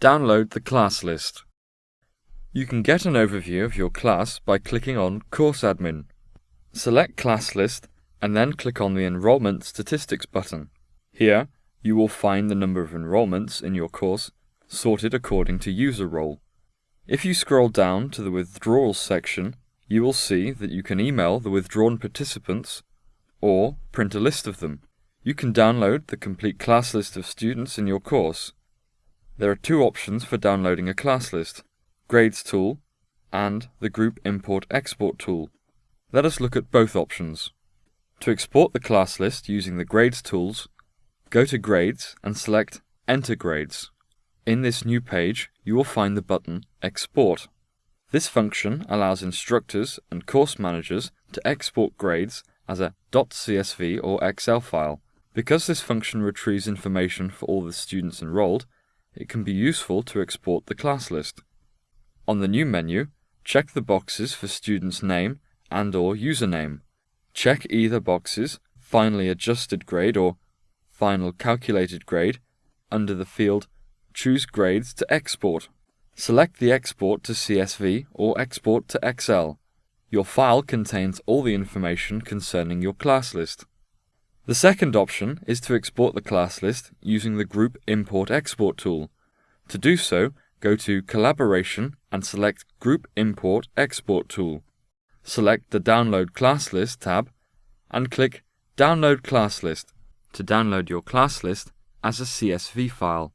Download the class list. You can get an overview of your class by clicking on Course Admin. Select Class List and then click on the Enrollment Statistics button. Here, you will find the number of enrollments in your course sorted according to user role. If you scroll down to the Withdrawals section, you will see that you can email the withdrawn participants or print a list of them. You can download the complete class list of students in your course. There are two options for downloading a class list, Grades tool and the Group Import Export tool. Let us look at both options. To export the class list using the Grades tools, go to Grades and select Enter Grades. In this new page, you will find the button Export. This function allows instructors and course managers to export grades as a .csv or Excel file. Because this function retrieves information for all the students enrolled, it can be useful to export the class list. On the new menu, check the boxes for student's name and or username. Check either boxes Final Adjusted Grade or Final Calculated Grade under the field Choose Grades to Export. Select the Export to CSV or Export to Excel. Your file contains all the information concerning your class list. The second option is to export the class list using the Group Import Export tool. To do so, go to Collaboration and select Group Import Export tool. Select the Download Class List tab and click Download Class List to download your class list as a CSV file.